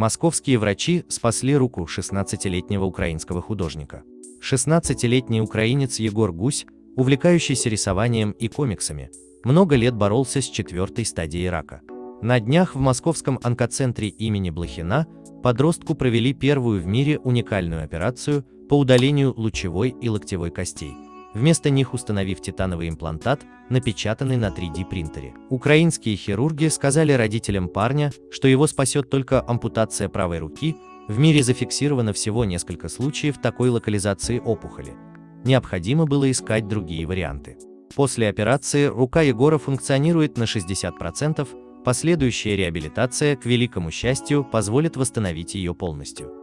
Московские врачи спасли руку 16-летнего украинского художника. 16-летний украинец Егор Гусь, увлекающийся рисованием и комиксами, много лет боролся с четвертой стадией рака. На днях в московском онкоцентре имени Блохина подростку провели первую в мире уникальную операцию по удалению лучевой и локтевой костей, вместо них установив титановый имплантат, напечатанный на 3D принтере. Украинские хирурги сказали родителям парня, что его спасет только ампутация правой руки, в мире зафиксировано всего несколько случаев такой локализации опухоли. Необходимо было искать другие варианты. После операции рука Егора функционирует на 60%, Последующая реабилитация, к великому счастью, позволит восстановить ее полностью.